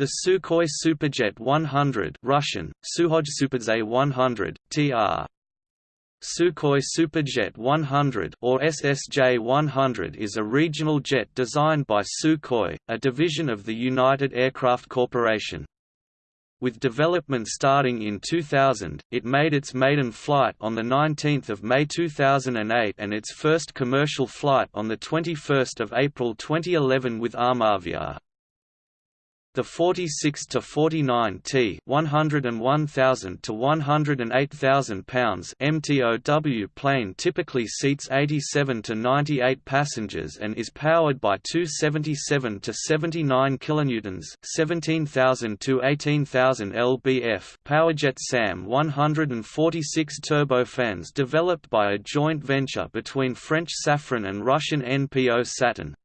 The Sukhoi Superjet 100 Russian, Suhoj Superdze 100, tr. Sukhoi Superjet 100 or SSJ-100 is a regional jet designed by Sukhoi, a division of the United Aircraft Corporation. With development starting in 2000, it made its maiden flight on 19 May 2008 and its first commercial flight on 21 April 2011 with Armavia. The 46 to 49 T 101,000 to 108,000 pounds MTOW plane typically seats 87 to 98 passengers and is powered by two 77 to 79 kilonewtons, 17,000 to 18,000 lbf Powerjet SAM 146 turbofans developed by a joint venture between French Safran and Russian NPO Saturn.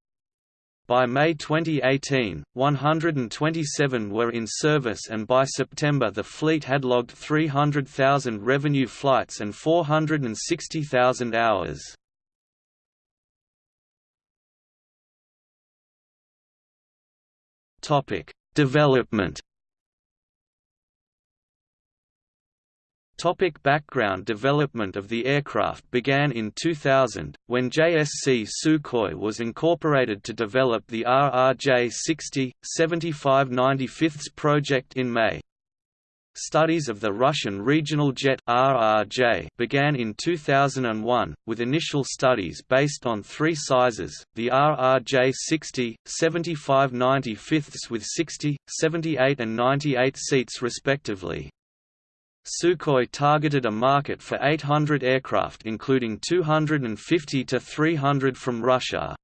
By May 2018, 127 were in service and by September the fleet had logged 300,000 revenue flights and 460,000 hours. Development Topic background Development of the aircraft began in 2000, when JSC Sukhoi was incorporated to develop the RRJ-60, 7595 project in May. Studies of the Russian regional jet RRJ began in 2001, with initial studies based on three sizes, the RRJ-60, 7595 with 60, 78 and 98 seats respectively. Sukhoi targeted a market for 800 aircraft including 250 to 300 from Russia.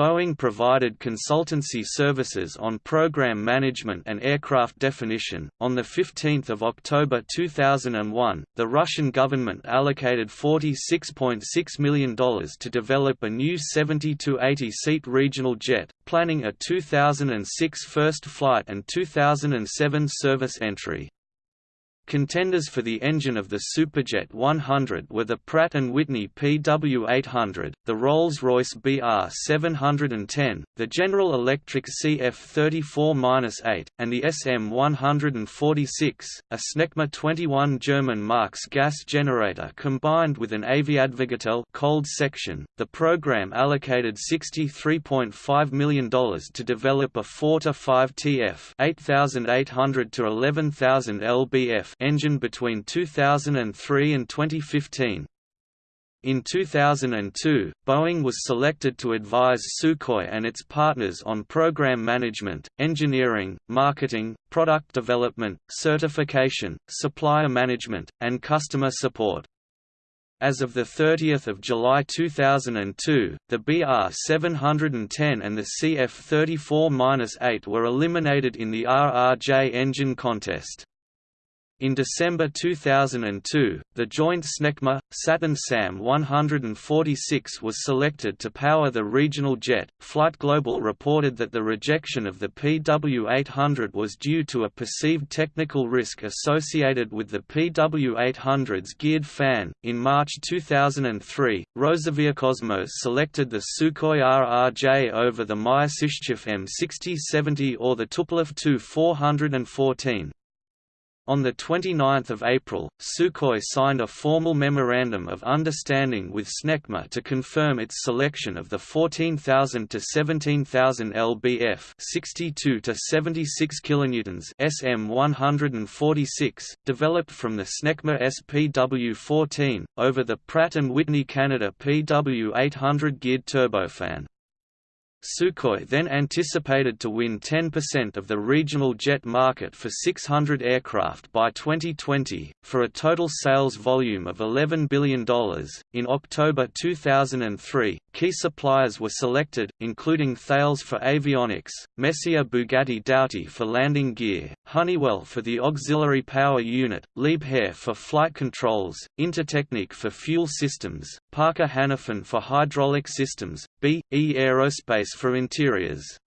Boeing provided consultancy services on program management and aircraft definition. On the 15th of October 2001, the Russian government allocated $46.6 million to develop a new 70 to 80 seat regional jet, planning a 2006 first flight and 2007 service entry. Contenders for the engine of the Superjet 100 were the Pratt & Whitney PW800, the Rolls-Royce BR710, the General Electric CF34-8, and the SM146, a Snecma 21 German Marks gas generator combined with an Aviadvigatel cold section. The program allocated $63.5 million to develop a 4 to 5 TF 8800 to 11000 lbf engine between 2003 and 2015. In 2002, Boeing was selected to advise Sukhoi and its partners on program management, engineering, marketing, product development, certification, supplier management, and customer support. As of 30 July 2002, the BR-710 and the CF-34-8 were eliminated in the RRJ engine contest. In December 2002, the joint Snecma Saturn SAM 146 was selected to power the regional jet. Flight Global reported that the rejection of the PW800 was due to a perceived technical risk associated with the PW800's geared fan. In March 2003, Rosaviacosmos selected the Sukhoi RRJ over the Myasishchev M6070 or the Tupolev Tu-414. On 29 April, Sukhoi signed a formal Memorandum of Understanding with Snecma to confirm its selection of the 14,000 to 17,000 lbf 62 to 76 kilonewtons SM146, developed from the Snecma SPW-14, over the Pratt & Whitney Canada PW800 geared turbofan. Sukhoi then anticipated to win 10% of the regional jet market for 600 aircraft by 2020, for a total sales volume of $11 billion. In October 2003, key suppliers were selected, including Thales for avionics, Messier Bugatti Doughty for landing gear, Honeywell for the auxiliary power unit, Liebherr for flight controls, Intertechnic for fuel systems, Parker Hannifin for hydraulic systems, B. E. Aerospace for interiors.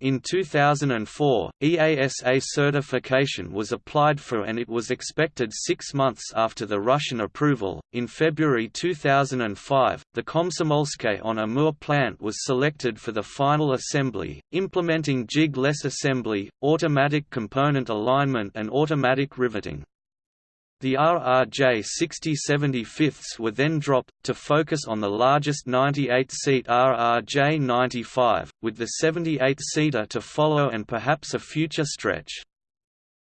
In 2004, EASA certification was applied for and it was expected six months after the Russian approval. In February 2005, the Komsomolsk on Amur plant was selected for the final assembly, implementing jig-less assembly, automatic component alignment, and automatic riveting. The RRJ 6075s were then dropped, to focus on the largest 98-seat RRJ 95, with the 78-seater to follow and perhaps a future stretch.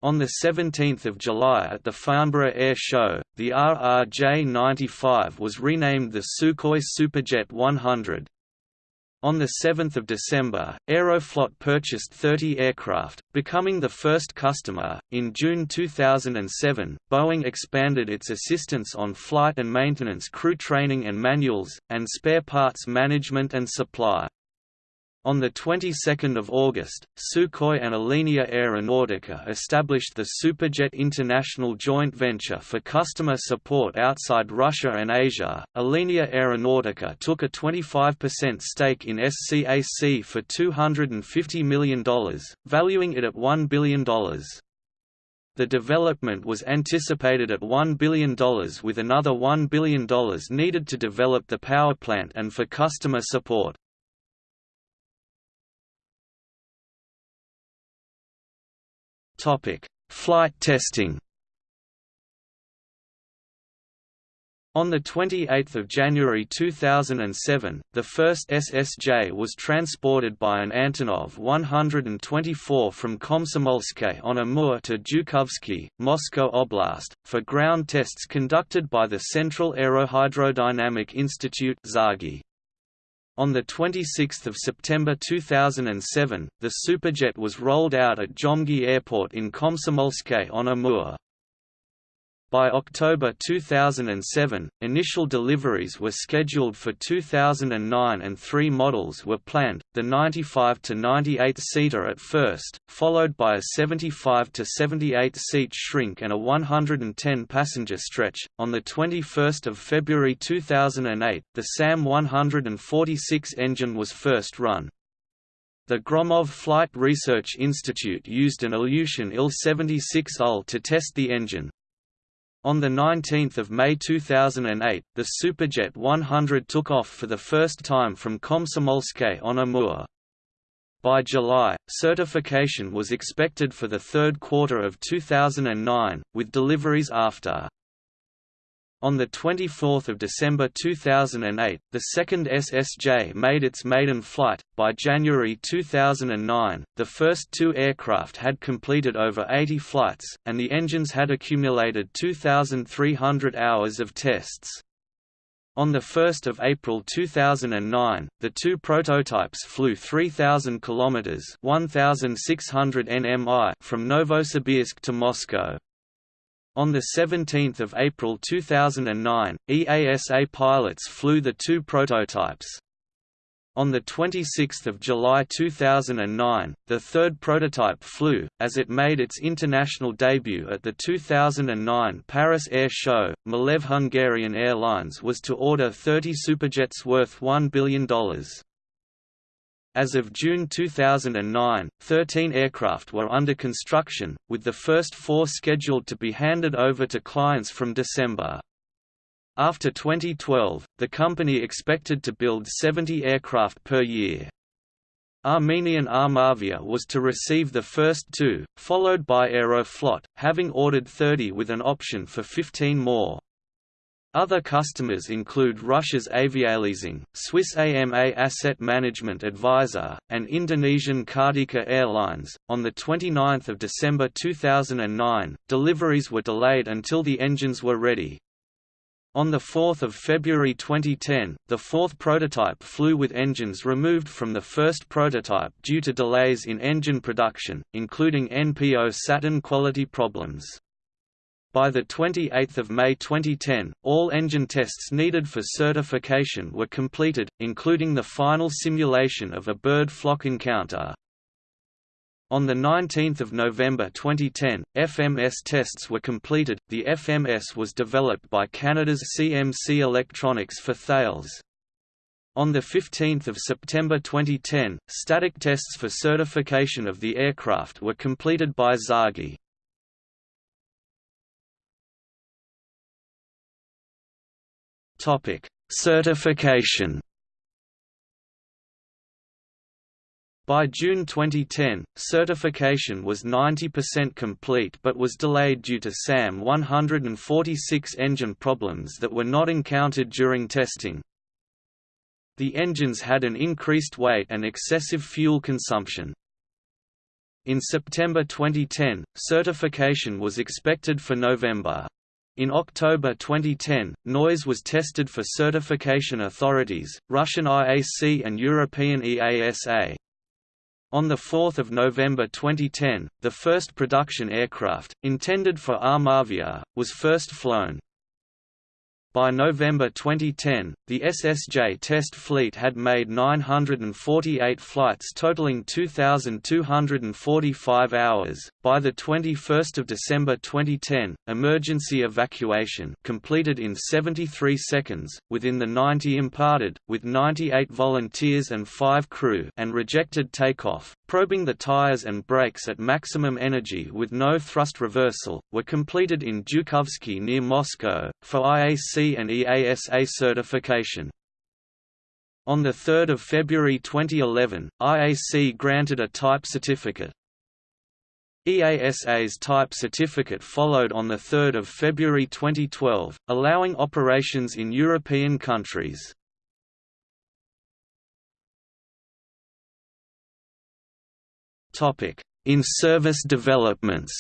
On 17 July at the Farnborough Air Show, the RRJ 95 was renamed the Sukhoi Superjet 100, on 7 December, Aeroflot purchased 30 aircraft, becoming the first customer. In June 2007, Boeing expanded its assistance on flight and maintenance crew training and manuals, and spare parts management and supply. On the 22nd of August, Sukhoi and Alenia Aeronautica established the Superjet International joint venture for customer support outside Russia and Asia. Alenia Aeronautica took a 25% stake in SCAC for $250 million, valuing it at $1 billion. The development was anticipated at $1 billion with another $1 billion needed to develop the power plant and for customer support. Topic: Flight testing. On 28 January 2007, the first SSJ was transported by an Antonov 124 from Komsomolsk on Amur to Zhukovsky, Moscow Oblast, for ground tests conducted by the Central Aerohydrodynamic Institute on 26 September 2007, the Superjet was rolled out at Dzemgi Airport in Komsomolsk on Amur. By October 2007, initial deliveries were scheduled for 2009 and three models were planned, the 95 to 98 seater at first, followed by a 75 to 78 seat shrink and a 110 passenger stretch. On the 21st of February 2008, the SAM 146 engine was first run. The Gromov Flight Research Institute used an Ilyushin Il-76 to test the engine, on 19 May 2008, the Superjet 100 took off for the first time from Komsomolsk on Amur. By July, certification was expected for the third quarter of 2009, with deliveries after. On 24 December 2008, the second SSJ made its maiden flight. By January 2009, the first two aircraft had completed over 80 flights, and the engines had accumulated 2,300 hours of tests. On 1 April 2009, the two prototypes flew 3,000 km 1,600 nmi from Novosibirsk to Moscow. On 17 April 2009, EASA pilots flew the two prototypes. On 26 July 2009, the third prototype flew, as it made its international debut at the 2009 Paris Air Show. Malev Hungarian Airlines was to order 30 Superjets worth $1 billion. As of June 2009, 13 aircraft were under construction, with the first four scheduled to be handed over to clients from December. After 2012, the company expected to build 70 aircraft per year. Armenian Armavia was to receive the first two, followed by Aeroflot, having ordered 30 with an option for 15 more. Other customers include Russia's Avialeasing, Swiss AMA Asset Management Advisor, and Indonesian Kartika Airlines. On the 29th of December 2009, deliveries were delayed until the engines were ready. On 4 February 2010, the fourth prototype flew with engines removed from the first prototype due to delays in engine production, including NPO Saturn quality problems. By 28 May 2010, all engine tests needed for certification were completed, including the final simulation of a bird flock encounter. On 19 November 2010, FMS tests were completed. The FMS was developed by Canada's CMC Electronics for Thales. On 15 September 2010, static tests for certification of the aircraft were completed by TsAGI. Certification By June 2010, certification was 90% complete but was delayed due to SAM 146 engine problems that were not encountered during testing. The engines had an increased weight and excessive fuel consumption. In September 2010, certification was expected for November. In October 2010, noise was tested for certification authorities, Russian IAC and European EASA. On 4 November 2010, the first production aircraft, intended for Armavia, was first flown. By November 2010, the SSJ test fleet had made 948 flights totaling 2,245 hours. By the 21st of December 2010, emergency evacuation completed in 73 seconds, within the 90 imparted, with 98 volunteers and 5 crew, and rejected takeoff, probing the tires and brakes at maximum energy with no thrust reversal, were completed in Zhukovsky near Moscow, for IAC and EASA certification. On 3 February 2011, IAC granted a type certificate. EASA's type certificate followed on 3 February 2012, allowing operations in European countries. In-service developments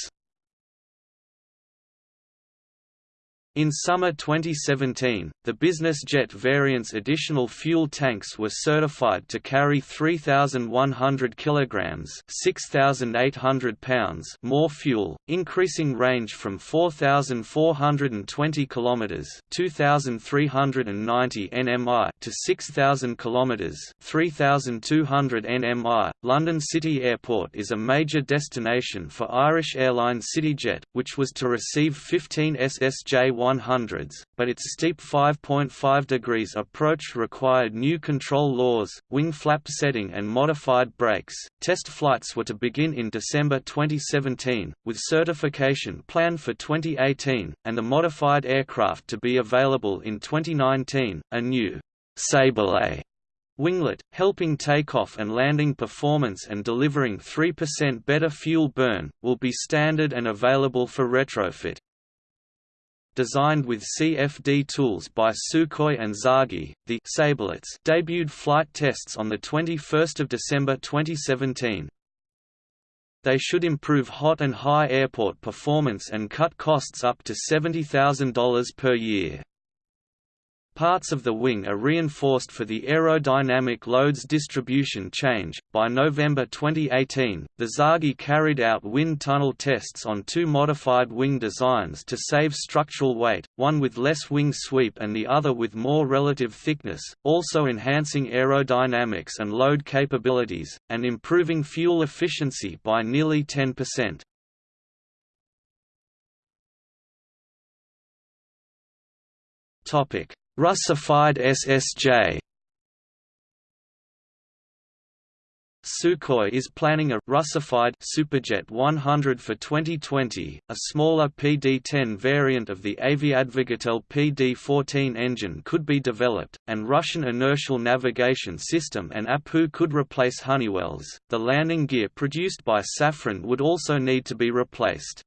In summer 2017, the business jet variant's additional fuel tanks were certified to carry 3,100 kilograms (6,800 pounds) more fuel, increasing range from 4,420 kilometers (2,390 nmi) to 6,000 kilometers (3,200 nmi). London City Airport is a major destination for Irish airline CityJet, which was to receive 15 SSJ 100s, but its steep 5.5 degrees approach required new control laws, wing flap setting and modified brakes. Test flights were to begin in December 2017, with certification planned for 2018, and the modified aircraft to be available in 2019. A new Saberlet winglet, helping takeoff and landing performance and delivering 3% better fuel burn, will be standard and available for retrofit designed with CFD tools by Sukhoi and TsAGI, the Saberlets debuted flight tests on 21 December 2017. They should improve hot and high airport performance and cut costs up to $70,000 per year. Parts of the wing are reinforced for the aerodynamic loads distribution change. By November 2018, the TsAGI carried out wind tunnel tests on two modified wing designs to save structural weight, one with less wing sweep and the other with more relative thickness, also enhancing aerodynamics and load capabilities, and improving fuel efficiency by nearly 10%. Topic Russified SSJ Sukhoi is planning a Russified Superjet 100 for 2020, a smaller PD-10 variant of the Aviadvigatel PD-14 engine could be developed, and Russian inertial navigation system and APU could replace Honeywell's. The landing gear produced by Safran would also need to be replaced.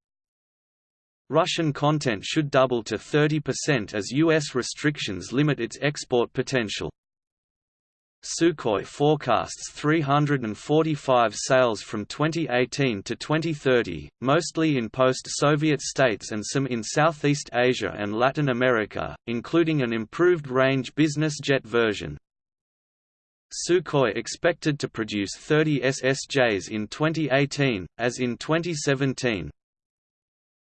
Russian content should double to 30% as U.S. restrictions limit its export potential. Sukhoi forecasts 345 sales from 2018 to 2030, mostly in post-Soviet states and some in Southeast Asia and Latin America, including an improved range business jet version. Sukhoi expected to produce 30 SSJs in 2018, as in 2017.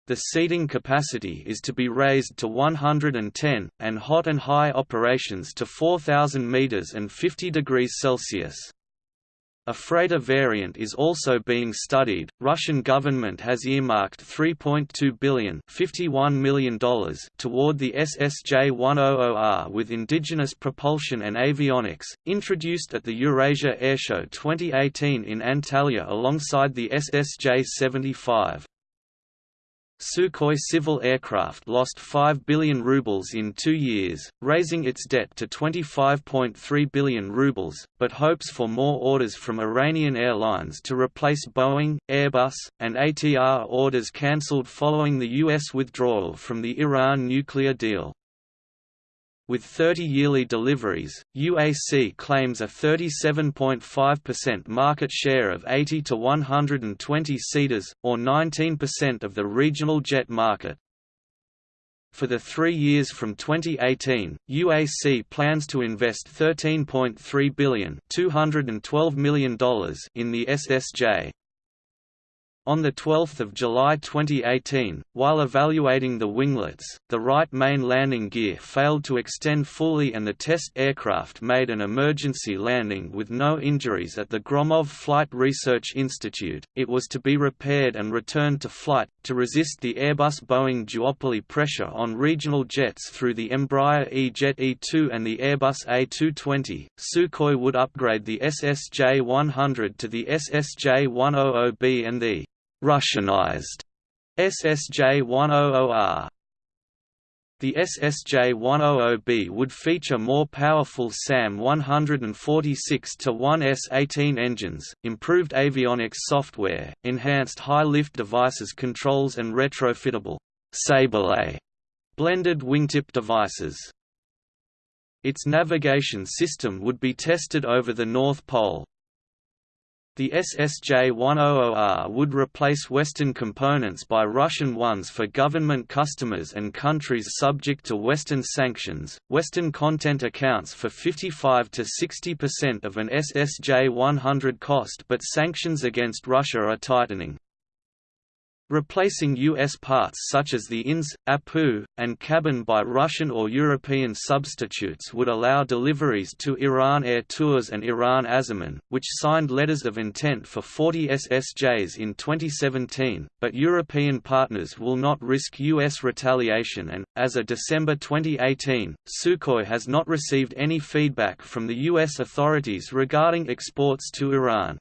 The seating capacity is to be raised to 110, and hot and high operations to 4,000 meters and 50 degrees Celsius. A freighter variant is also being studied. Russian government has earmarked 3.2 billion, 51 million dollars toward the SSJ-100R with indigenous propulsion and avionics, introduced at the Eurasia Airshow 2018 in Antalya alongside the SSJ-75. Sukhoi civil aircraft lost 5 billion rubles in two years, raising its debt to 25.3 billion rubles, but hopes for more orders from Iranian airlines to replace Boeing, Airbus, and ATR orders cancelled following the U.S. withdrawal from the Iran nuclear deal. With 30 yearly deliveries, UAC claims a 37.5% market share of 80 to 120 seaters, or 19% of the regional jet market. For the three years from 2018, UAC plans to invest $13.3 billion $212 million in the SSJ. On 12 July 2018, while evaluating the winglets, the right main landing gear failed to extend fully and the test aircraft made an emergency landing with no injuries at the Gromov Flight Research Institute. It was to be repaired and returned to flight, to resist the Airbus-Boeing duopoly pressure on regional jets through the Embraer E-Jet E2 and the Airbus A220. Sukhoi would upgrade the SSJ-100 to the SSJ-100B and the Russianized SSJ-100R. The SSJ-100B would feature more powerful SAM 146-1S18 engines, improved avionics software, enhanced high-lift devices controls and retrofittable Saberlet blended wingtip devices. Its navigation system would be tested over the North Pole. The SSJ-100R would replace Western components by Russian ones for government customers and countries subject to Western sanctions. Western content accounts for 55 to 60% of an SSJ-100 cost, but sanctions against Russia are tightening. Replacing U.S. parts such as the INS, APU, and cabin by Russian or European substitutes would allow deliveries to Iran Air Tours and Iran Aseman, which signed letters of intent for 40 SSJs in 2017, but European partners will not risk U.S. retaliation and, as of December 2018, Sukhoi has not received any feedback from the U.S. authorities regarding exports to Iran.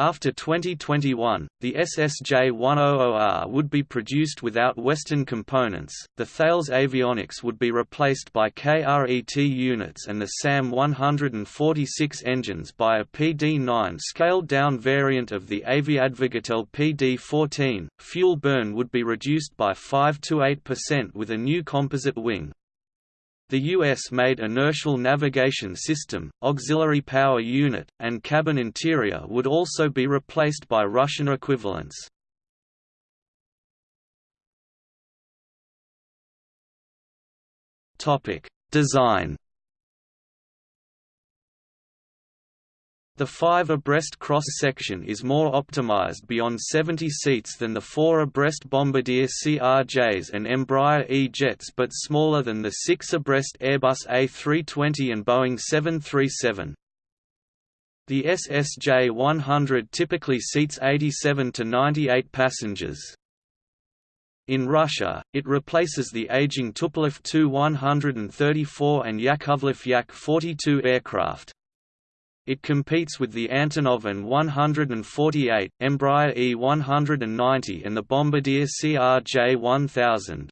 After 2021, the SSJ-100R would be produced without Western components, the Thales avionics would be replaced by KRET units and the SAM-146 engines by a PD-9 scaled-down variant of the Aviadvigatel PD-14. Fuel burn would be reduced by 5–8% with a new composite wing, the US-made inertial navigation system, auxiliary power unit, and cabin interior would also be replaced by Russian equivalents. Design The 5 abreast cross-section is more optimized beyond 70 seats than the 4 abreast Bombardier CRJs and Embraer E-jets but smaller than the 6 abreast Airbus A320 and Boeing 737. The SSJ-100 typically seats 87 to 98 passengers. In Russia, it replaces the aging Tupolev Tu-134 and Yakovlev Yak-42 aircraft. It competes with the Antonov An-148, Embraer E-190 and the Bombardier CRJ-1000.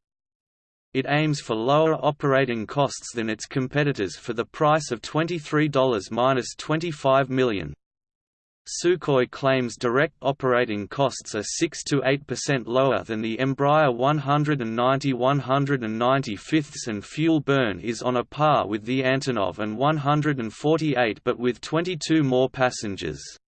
It aims for lower operating costs than its competitors for the price of $23–25 million. Sukhoi claims direct operating costs are 6 to 8% lower than the Embraer 190 195 and fuel burn is on a par with the Antonov An-148 but with 22 more passengers.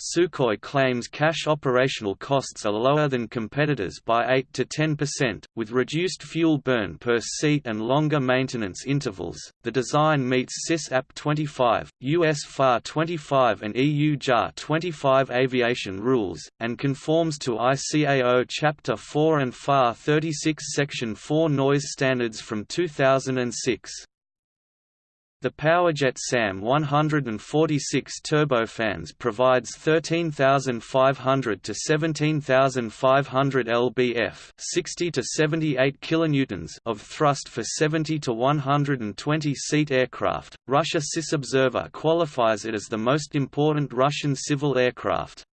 Sukhoi claims cash operational costs are lower than competitors by 8 to 10%, with reduced fuel burn per seat and longer maintenance intervals. The design meets CIS-AP 25, US FAR 25, and EU JAR 25 aviation rules, and conforms to ICAO Chapter 4 and FAR 36 Section 4 noise standards from 2006. The Powerjet SAM 146 turbofans provides 13,500 to 17,500 lbf, 60 to 78 kilonewtons of thrust for 70 to 120 seat aircraft. Russia Observer qualifies it as the most important Russian civil aircraft.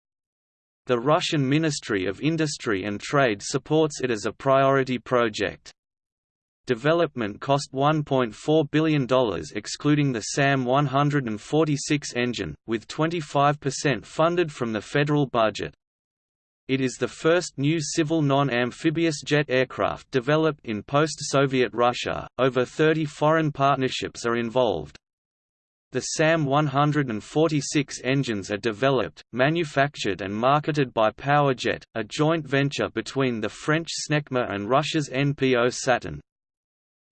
The Russian Ministry of Industry and Trade supports it as a priority project. Development cost $1.4 billion excluding the SAM 146 engine, with 25% funded from the federal budget. It is the first new civil non-amphibious jet aircraft developed in post-Soviet Russia. Over 30 foreign partnerships are involved. The SAM 146 engines are developed, manufactured and marketed by PowerJet, a joint venture between the French SNECMA and Russia's NPO Saturn.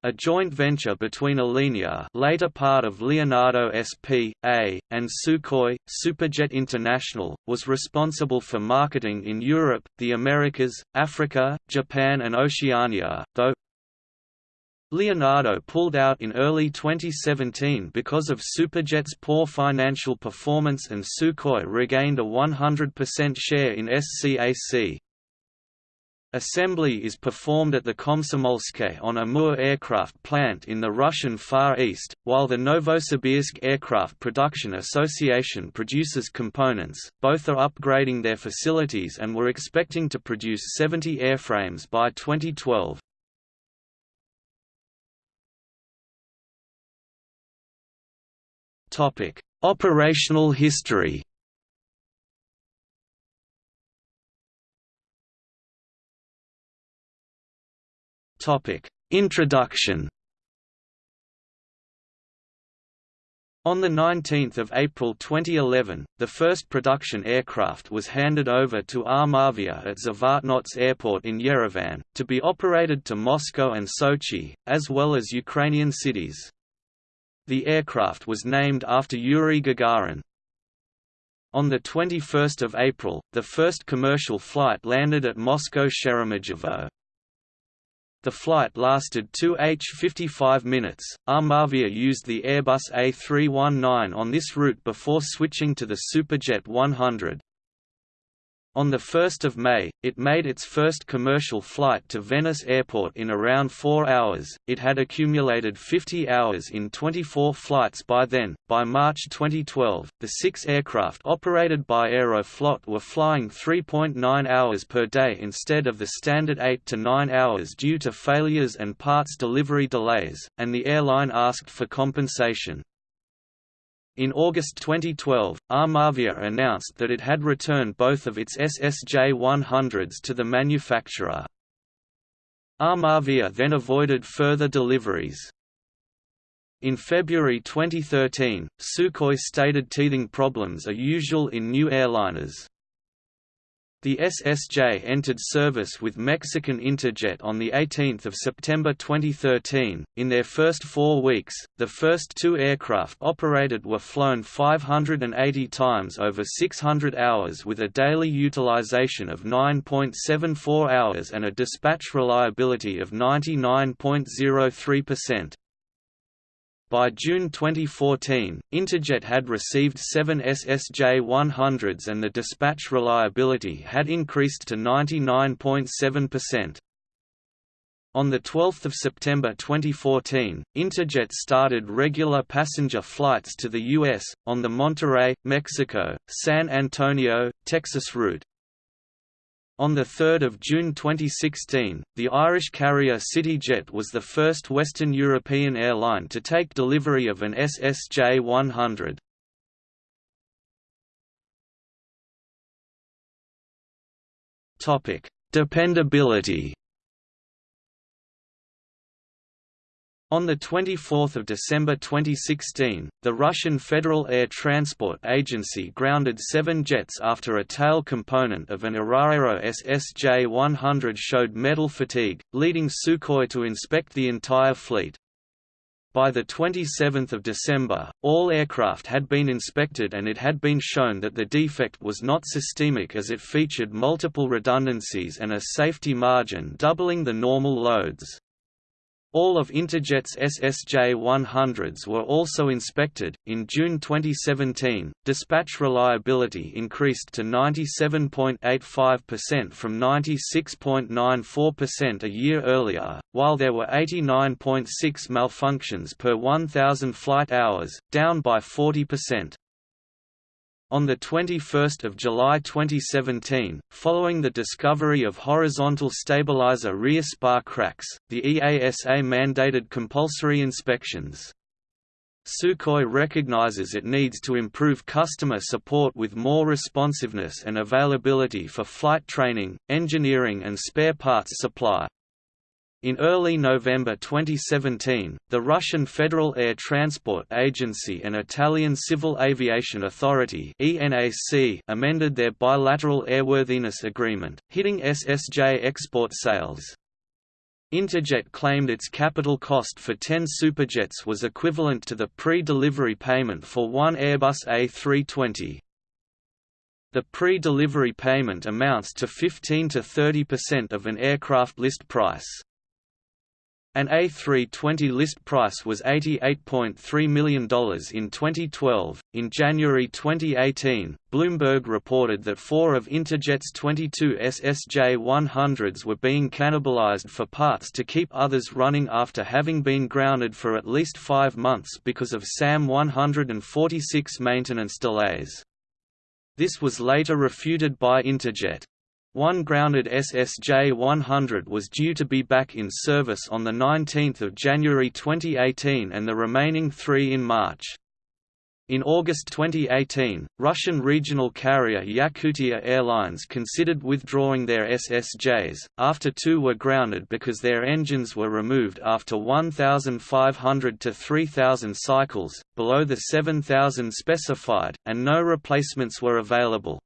A joint venture between Alenia later part of Leonardo SP.A., and Sukhoi, Superjet International, was responsible for marketing in Europe, the Americas, Africa, Japan and Oceania, though Leonardo pulled out in early 2017 because of Superjet's poor financial performance and Sukhoi regained a 100% share in SCAC. Assembly is performed at the Komsomolsk on Amur aircraft plant in the Russian Far East, while the Novosibirsk Aircraft Production Association produces components. Both are upgrading their facilities and were expecting to produce 70 airframes by 2012. Topic: Operational history. Introduction On 19 April 2011, the first production aircraft was handed over to Armavia at Zvartnots Airport in Yerevan, to be operated to Moscow and Sochi, as well as Ukrainian cities. The aircraft was named after Yuri Gagarin. On 21 April, the first commercial flight landed at Moscow Sheremetyevo. The flight lasted 2 h 55 minutes. Armavia used the Airbus A319 on this route before switching to the Superjet 100. On 1 May, it made its first commercial flight to Venice Airport in around four hours. It had accumulated 50 hours in 24 flights by then. By March 2012, the six aircraft operated by Aeroflot were flying 3.9 hours per day instead of the standard 8 to 9 hours due to failures and parts delivery delays, and the airline asked for compensation. In August 2012, Armavia announced that it had returned both of its SSJ-100s to the manufacturer. Armavia then avoided further deliveries. In February 2013, Sukhoi stated teething problems are usual in new airliners. The SSJ entered service with Mexican Interjet on 18 September 2013. In their first four weeks, the first two aircraft operated were flown 580 times over 600 hours with a daily utilization of 9.74 hours and a dispatch reliability of 99.03%. By June 2014, Interjet had received seven SSJ-100s and the dispatch reliability had increased to 99.7%. On 12 September 2014, Interjet started regular passenger flights to the U.S., on the Monterrey, Mexico, San Antonio, Texas route. On 3 June 2016, the Irish carrier CityJet was the first Western European airline to take delivery of an SSJ-100. Dependability On 24 December 2016, the Russian Federal Air Transport Agency grounded seven jets after a tail component of an IrAero SSJ-100 showed metal fatigue, leading Sukhoi to inspect the entire fleet. By 27 December, all aircraft had been inspected and it had been shown that the defect was not systemic as it featured multiple redundancies and a safety margin doubling the normal loads. All of Interjet's SSJ-100s were also inspected. In June 2017, dispatch reliability increased to 97.85% from 96.94% a year earlier, while there were 89.6 malfunctions per 1,000 flight hours, down by 40%. On 21 July 2017, following the discovery of horizontal stabilizer rear spar cracks, the EASA mandated compulsory inspections. Sukhoi recognizes it needs to improve customer support with more responsiveness and availability for flight training, engineering and spare parts supply. In early November 2017, the Russian Federal Air Transport Agency and Italian Civil Aviation Authority amended their bilateral airworthiness agreement, hitting SSJ export sales. Interjet claimed its capital cost for 10 Superjets was equivalent to the pre-delivery payment for one Airbus A320. The pre-delivery payment amounts to 15 to 30% of an aircraft list price. An A320 list price was $88.3 million in 2012. In January 2018, Bloomberg reported that four of Interjet's 22 SSJ 100s were being cannibalized for parts to keep others running after having been grounded for at least five months because of SAM 146 maintenance delays. This was later refuted by Interjet. One grounded SSJ-100 was due to be back in service on 19 January 2018 and the remaining three in March. In August 2018, Russian regional carrier Yakutia Airlines considered withdrawing their SSJs, after two were grounded because their engines were removed after 1,500 to 3,000 cycles, below the 7,000 specified, and no replacements were available.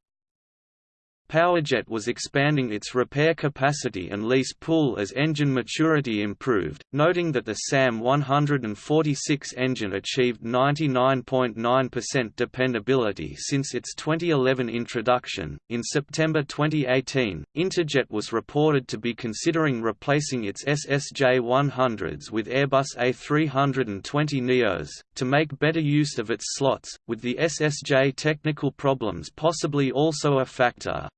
Powerjet was expanding its repair capacity and lease pool as engine maturity improved, noting that the SAM 146 engine achieved 99.9% dependability since its 2011 introduction. In September 2018, Interjet was reported to be considering replacing its SSJ 100s with Airbus A320 Neos, to make better use of its slots, with the SSJ technical problems possibly also a factor.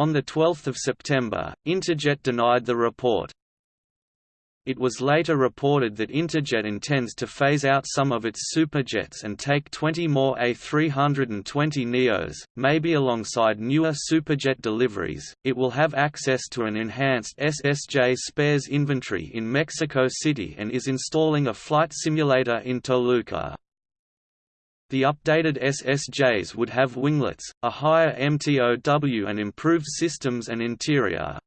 On 12 September, Interjet denied the report. It was later reported that Interjet intends to phase out some of its superjets and take 20 more A320 Neos, maybe alongside newer superjet deliveries. It will have access to an enhanced SSJ spares inventory in Mexico City and is installing a flight simulator in Toluca. The updated SSJs would have winglets, a higher MTOW and improved systems and interior.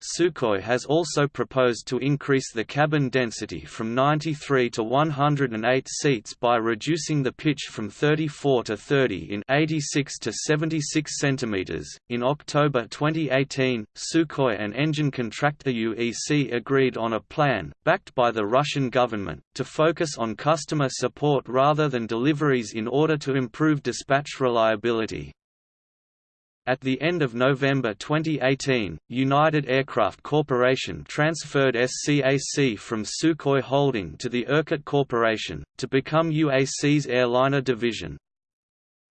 Sukhoi has also proposed to increase the cabin density from 93 to 108 seats by reducing the pitch from 34 to 30 in 86 to 76 centimeters. In October 2018, Sukhoi and engine contractor UEC agreed on a plan, backed by the Russian government, to focus on customer support rather than deliveries in order to improve dispatch reliability. At the end of November 2018, United Aircraft Corporation transferred SCAC from Sukhoi Holding to the Irkut Corporation, to become UAC's airliner division.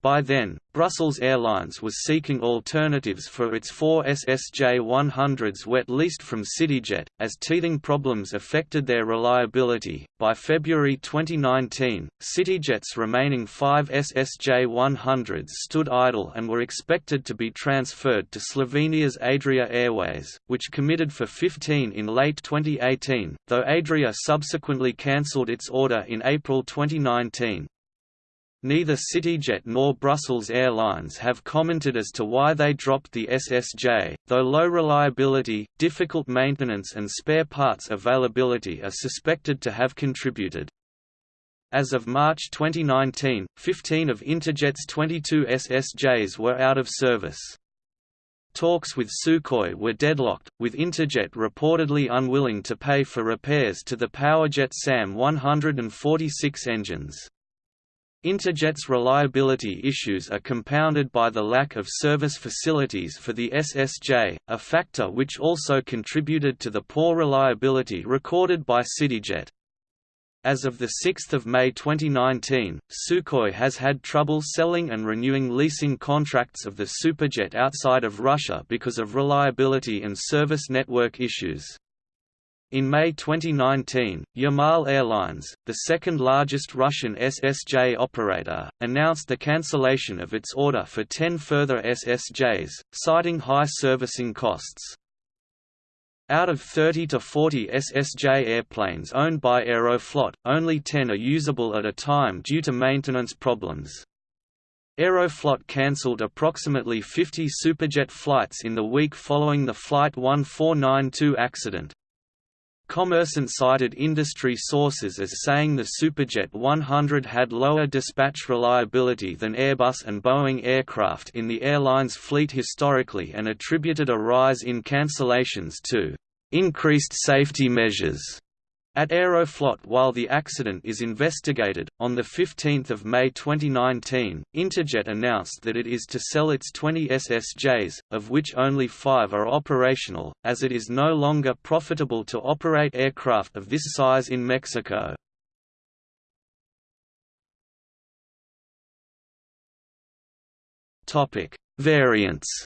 By then, Brussels Airlines was seeking alternatives for its four SSJ-100s wet leased from CityJet, as teething problems affected their reliability. By February 2019, CityJet's remaining five SSJ-100s stood idle and were expected to be transferred to Slovenia's Adria Airways, which committed for 15 in late 2018, though Adria subsequently cancelled its order in April 2019. Neither CityJet nor Brussels Airlines have commented as to why they dropped the SSJ, though low reliability, difficult maintenance and spare parts availability are suspected to have contributed. As of March 2019, 15 of Interjet's 22 SSJs were out of service. Talks with Sukhoi were deadlocked, with Interjet reportedly unwilling to pay for repairs to the Powerjet SAM 146 engines. Interjet's reliability issues are compounded by the lack of service facilities for the SSJ, a factor which also contributed to the poor reliability recorded by CityJet. As of 6 May 2019, Sukhoi has had trouble selling and renewing leasing contracts of the Superjet outside of Russia because of reliability and service network issues. In May 2019, Yamal Airlines, the second largest Russian SSJ operator, announced the cancellation of its order for 10 further SSJs, citing high servicing costs. Out of 30 to 40 SSJ airplanes owned by Aeroflot, only 10 are usable at a time due to maintenance problems. Aeroflot cancelled approximately 50 Superjet flights in the week following the Flight 1492 accident, Kommersant cited industry sources as saying the Superjet 100 had lower dispatch reliability than Airbus and Boeing aircraft in the airline's fleet historically and attributed a rise in cancellations to increased safety measures. At Aeroflot while the accident is investigated, on 15 May 2019, Interjet announced that it is to sell its 20 SSJs, of which only five are operational, as it is no longer profitable to operate aircraft of this size in Mexico. Variants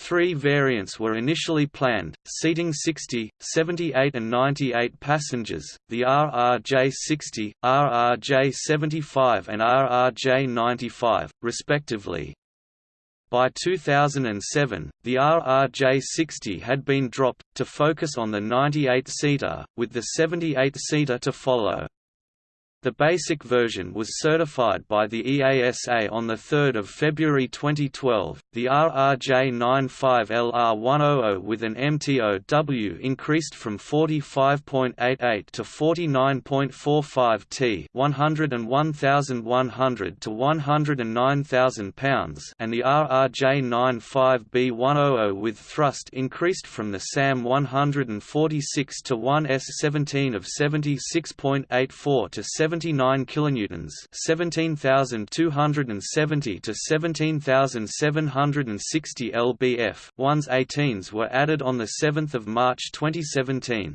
Three variants were initially planned, seating 60, 78 and 98 passengers, the RRJ-60, RRJ-75 and RRJ-95, respectively. By 2007, the RRJ-60 had been dropped, to focus on the 98-seater, with the 78-seater to follow. The basic version was certified by the EASA on 3 February 2012. The RRJ95LR100 with an MTOW increased from 45.88 to 49.45 t 101,100 to 109,000 pounds and the RRJ95B100 with thrust increased from the SAM 146 to 1S17 of 76.84 to 7 79 kilonewtons, 17,270 to 17,760 lbf. 1S18s were added on the 7th of March 2017.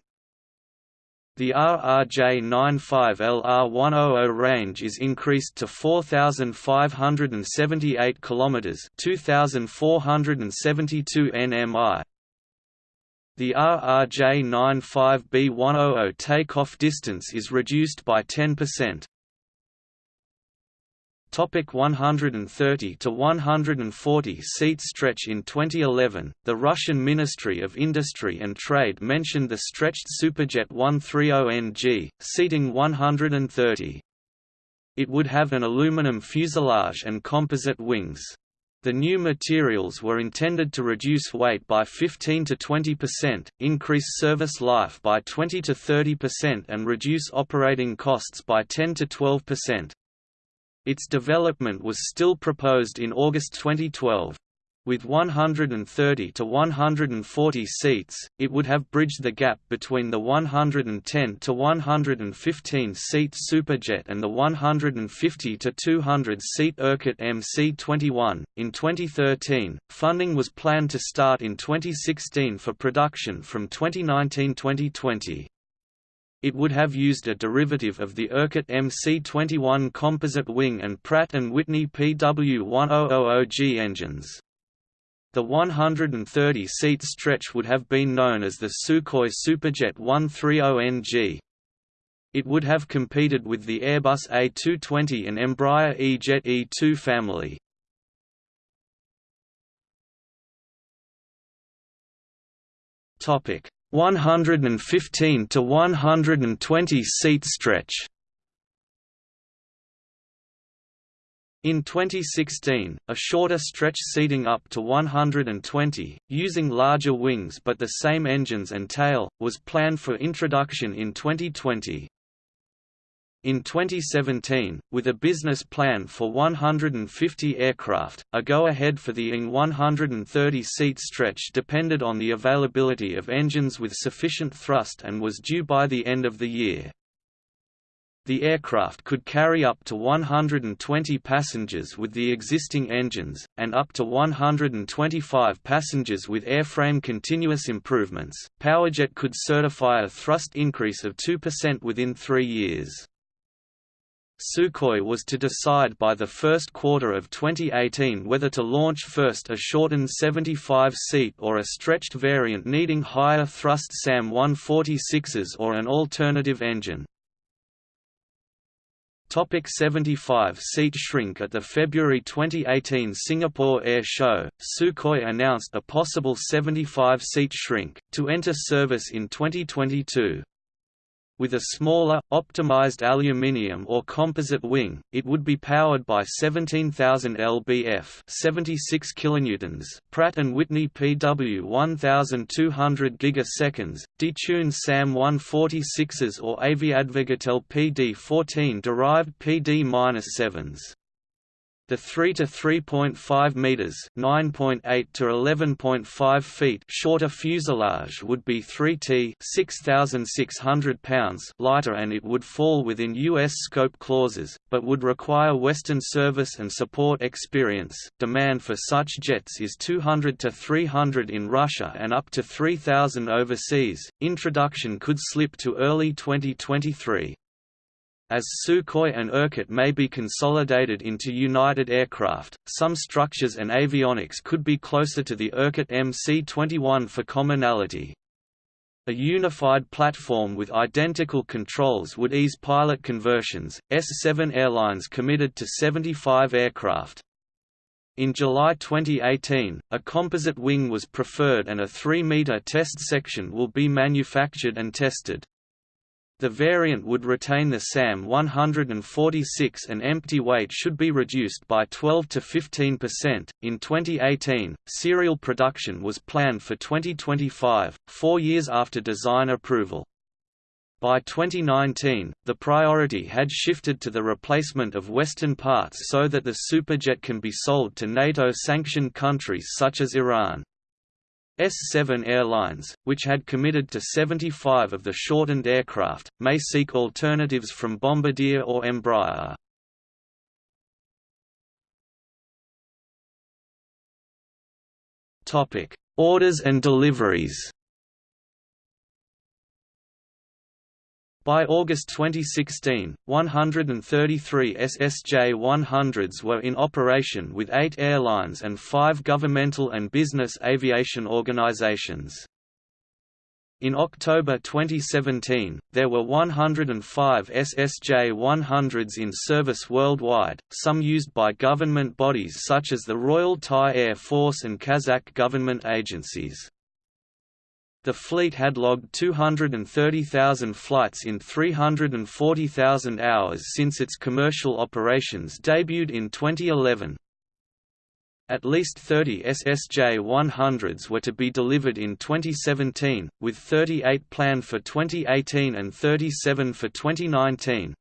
The RRJ-95LR100 range is increased to 4,578 km 2,472 nmi. The RRJ-95B100 takeoff distance is reduced by 10%. Topic 130 to 140 seat stretch In 2011, the Russian Ministry of Industry and Trade mentioned the stretched Superjet 130NG, seating 130. It would have an aluminum fuselage and composite wings. The new materials were intended to reduce weight by 15 to 20%, increase service life by 20 to 30% and reduce operating costs by 10 to 12%. Its development was still proposed in August 2012. With 130 to 140 seats, it would have bridged the gap between the 110 to 115 seat Superjet and the 150 to 200 seat Irkut MC-21. In 2013, funding was planned to start in 2016 for production from 2019-2020. It would have used a derivative of the Irkut MC-21 composite wing and Pratt & Whitney PW1000G engines. The 130-seat stretch would have been known as the Sukhoi Superjet 130NG. It would have competed with the Airbus A220 and Embraer E-Jet E2 family. Topic: 115 to 120 seat stretch. In 2016, a shorter stretch seating up to 120, using larger wings but the same engines and tail, was planned for introduction in 2020. In 2017, with a business plan for 150 aircraft, a go-ahead for the ING 130-seat stretch depended on the availability of engines with sufficient thrust and was due by the end of the year. The aircraft could carry up to 120 passengers with the existing engines, and up to 125 passengers with airframe continuous improvements. Powerjet could certify a thrust increase of 2% within three years. Sukhoi was to decide by the first quarter of 2018 whether to launch first a shortened 75-seat or a stretched variant needing higher thrust SAM-146s or an alternative engine. Topic 75-seat shrink At the February 2018 Singapore Air Show, Sukhoi announced a possible 75-seat shrink, to enter service in 2022. With a smaller, optimized aluminium or composite wing, it would be powered by 17,000 lbf 76 kilonewtons Pratt & Whitney PW 1200 gigaseconds, detuned SAM 146s or Aviadvigatel PD-14 derived PD-7s. The 3 to 3.5 meters, 9.8 to 11.5 feet shorter fuselage would be 3t, 6600 pounds lighter and it would fall within US scope clauses, but would require western service and support experience. Demand for such jets is 200 to 300 in Russia and up to 3000 overseas. Introduction could slip to early 2023. As Sukhoi and Irkut may be consolidated into United Aircraft, some structures and avionics could be closer to the Irkut MC-21 for commonality. A unified platform with identical controls would ease pilot conversions. S7 Airlines committed to 75 aircraft. In July 2018, a composite wing was preferred and a 3-meter test section will be manufactured and tested. The variant would retain the SAM 146 and empty weight should be reduced by 12 to 15%. In 2018, serial production was planned for 2025, four years after design approval. By 2019, the priority had shifted to the replacement of Western parts so that the Superjet can be sold to NATO-sanctioned countries such as Iran. S-7 Airlines, which had committed to 75 of the shortened aircraft, may seek alternatives from Bombardier or Embraer. Orders and deliveries By August 2016, 133 SSJ-100s were in operation with eight airlines and five governmental and business aviation organizations. In October 2017, there were 105 SSJ-100s in service worldwide, some used by government bodies such as the Royal Thai Air Force and Kazakh government agencies. The fleet had logged 230,000 flights in 340,000 hours since its commercial operations debuted in 2011. At least 30 SSJ-100s were to be delivered in 2017, with 38 planned for 2018 and 37 for 2019.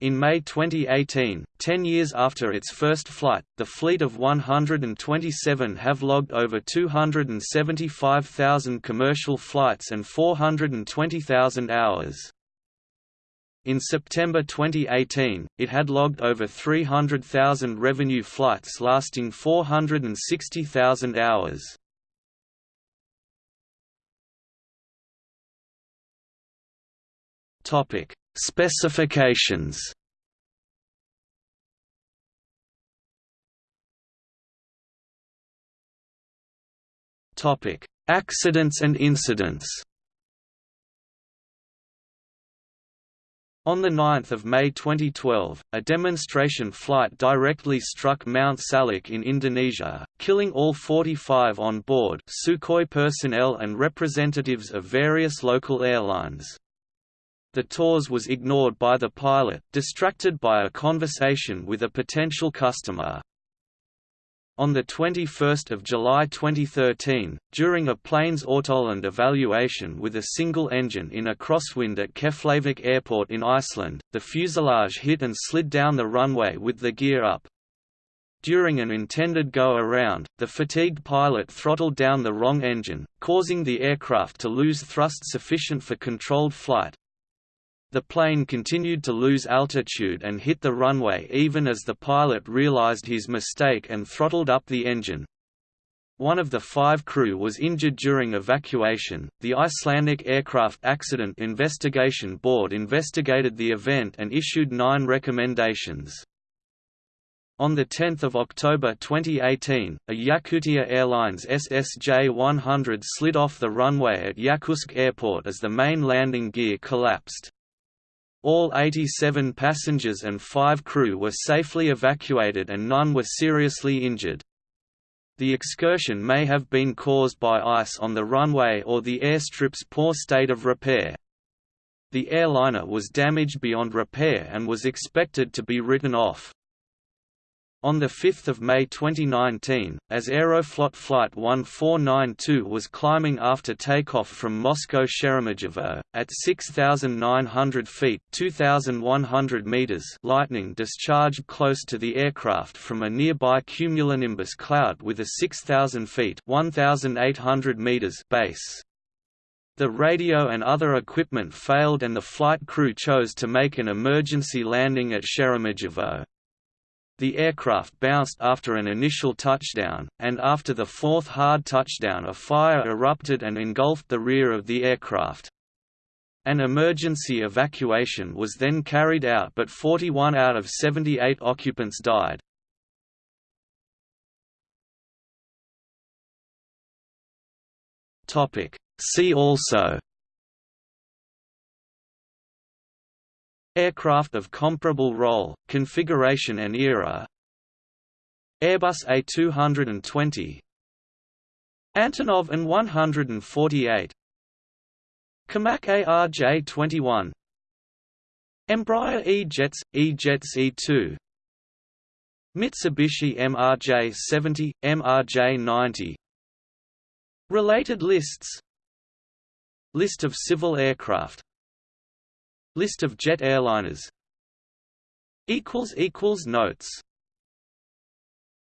In May 2018, ten years after its first flight, the fleet of 127 have logged over 275,000 commercial flights and 420,000 hours. In September 2018, it had logged over 300,000 revenue flights lasting 460,000 hours. Topic: Specifications Topic: Accidents and incidents. On 9 May 2012, a demonstration flight directly struck Mount Salak in Indonesia, killing all 45 on board Sukhoi personnel and representatives of various local airlines. The TAWS was ignored by the pilot, distracted by a conversation with a potential customer. On 21 July 2013, during a plane's autoland evaluation with a single engine in a crosswind at Keflavik Airport in Iceland, the fuselage hit and slid down the runway with the gear up. During an intended go-around, the fatigued pilot throttled down the wrong engine, causing the aircraft to lose thrust sufficient for controlled flight, The plane continued to lose altitude and hit the runway even as the pilot realized his mistake and throttled up the engine. One of the five crew was injured during evacuation. The Icelandic Aircraft Accident Investigation Board investigated the event and issued nine recommendations. On 10 October 2018, a Yakutia Airlines SSJ-100 slid off the runway at Yakutsk Airport as the main landing gear collapsed. All 87 passengers and five crew were safely evacuated and none were seriously injured. The excursion may have been caused by ice on the runway or the airstrip's poor state of repair. The airliner was damaged beyond repair and was expected to be written off. On 5 May 2019, as Aeroflot Flight 1492 was climbing after takeoff from Moscow Sheremetyevo, at 6,900 feet 2,100 meters lightning discharged close to the aircraft from a nearby cumulonimbus cloud with a 6,000 feet 1,800 meters base. The radio and other equipment failed and the flight crew chose to make an emergency landing at Sheremetyevo. The aircraft bounced after an initial touchdown, and after the fourth hard touchdown a fire erupted and engulfed the rear of the aircraft. An emergency evacuation was then carried out but 41 out of 78 occupants died. See also Aircraft of comparable role, configuration and era. Airbus A220 Antonov An-148 Comac ARJ-21 Embraer E-Jets, E-Jets E-2 Mitsubishi MRJ-70, MRJ-90 Related lists. List of civil aircraft List of jet airliners. Notes